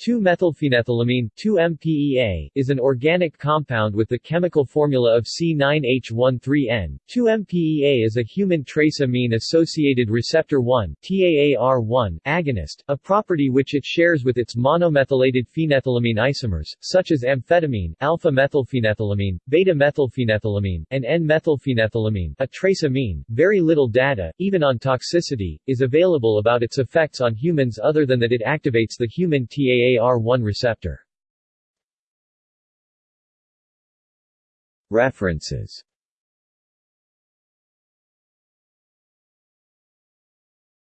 2-methylphenethylamine 2-MPEA, is an organic compound with the chemical formula of C9H13N. 2-MPEA is a human trace amine-associated receptor 1 TAAR1 agonist, a property which it shares with its monomethylated phenethylamine isomers, such as amphetamine, alpha-methylphenethylamine, beta-methylphenethylamine, and N-methylphenethylamine, a trace amine. Very little data, even on toxicity, is available about its effects on humans other than that it activates the human TAAR TAAR1 receptor. References